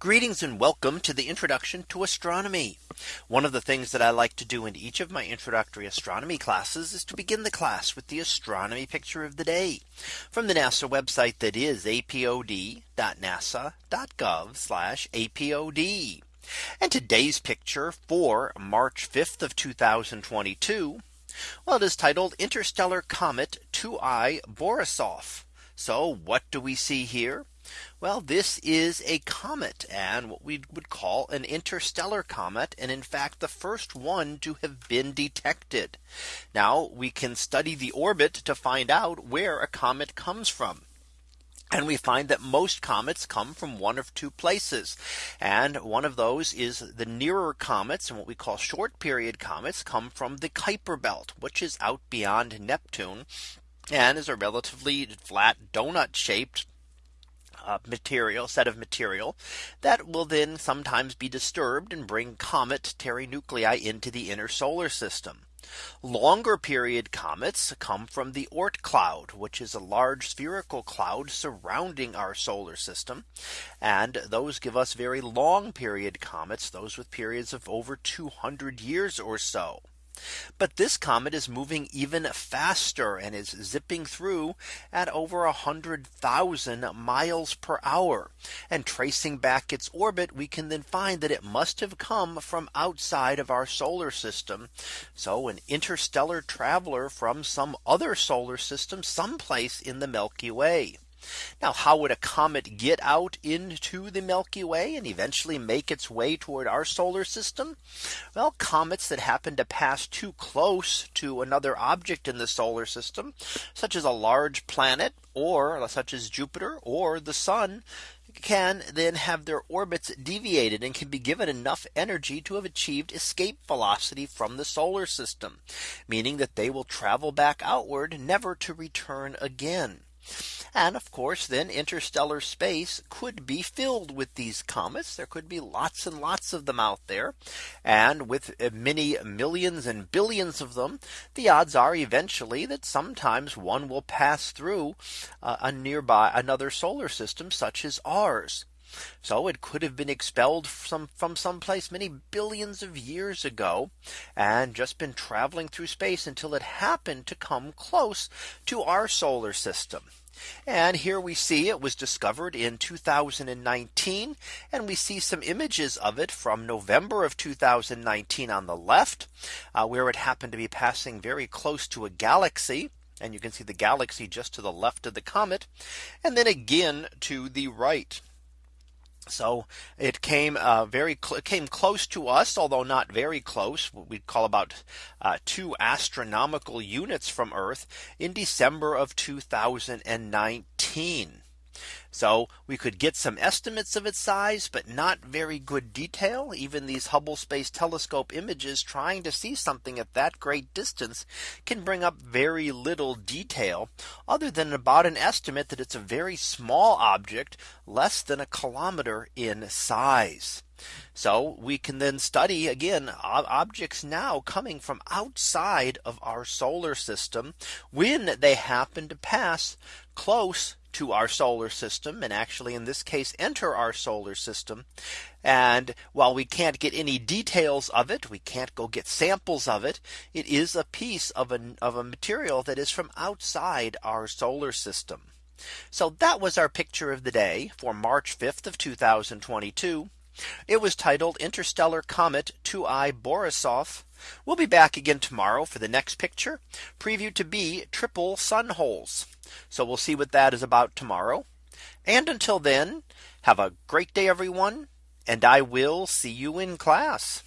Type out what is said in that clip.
Greetings and welcome to the introduction to astronomy. One of the things that I like to do in each of my introductory astronomy classes is to begin the class with the astronomy picture of the day from the NASA website that is apod.nasa.gov apod. And today's picture for March 5th of 2022. Well, it is titled Interstellar Comet 2I Borisov. So what do we see here? Well, this is a comet and what we would call an interstellar comet. And in fact, the first one to have been detected. Now we can study the orbit to find out where a comet comes from. And we find that most comets come from one of two places. And one of those is the nearer comets and what we call short period comets come from the Kuiper belt, which is out beyond Neptune and is a relatively flat donut shaped uh, material set of material that will then sometimes be disturbed and bring comet cometary nuclei into the inner solar system. Longer period comets come from the Oort cloud, which is a large spherical cloud surrounding our solar system. And those give us very long period comets, those with periods of over 200 years or so. But this comet is moving even faster and is zipping through at over a hundred thousand miles per hour. And tracing back its orbit, we can then find that it must have come from outside of our solar system. So an interstellar traveler from some other solar system someplace in the Milky Way. Now how would a comet get out into the Milky Way and eventually make its way toward our solar system? Well, comets that happen to pass too close to another object in the solar system, such as a large planet or such as Jupiter or the sun can then have their orbits deviated and can be given enough energy to have achieved escape velocity from the solar system, meaning that they will travel back outward never to return again. And of course, then interstellar space could be filled with these comets. There could be lots and lots of them out there. And with uh, many millions and billions of them, the odds are eventually that sometimes one will pass through uh, a nearby another solar system such as ours. So it could have been expelled from from someplace many billions of years ago and just been traveling through space until it happened to come close to our solar system. And here we see it was discovered in 2019. And we see some images of it from November of 2019 on the left, uh, where it happened to be passing very close to a galaxy. And you can see the galaxy just to the left of the comet. And then again to the right. So it came uh, very cl came close to us, although not very close. We'd call about uh, two astronomical units from Earth in December of 2019. So we could get some estimates of its size, but not very good detail. Even these Hubble Space Telescope images trying to see something at that great distance can bring up very little detail other than about an estimate that it's a very small object less than a kilometer in size. So we can then study again objects now coming from outside of our solar system when they happen to pass close to our solar system and actually in this case enter our solar system. And while we can't get any details of it, we can't go get samples of it. It is a piece of a, of a material that is from outside our solar system. So that was our picture of the day for March 5th of 2022. It was titled Interstellar Comet 2I Borisov. We'll be back again tomorrow for the next picture preview to be triple sun holes. So we'll see what that is about tomorrow. And until then, have a great day, everyone. And I will see you in class.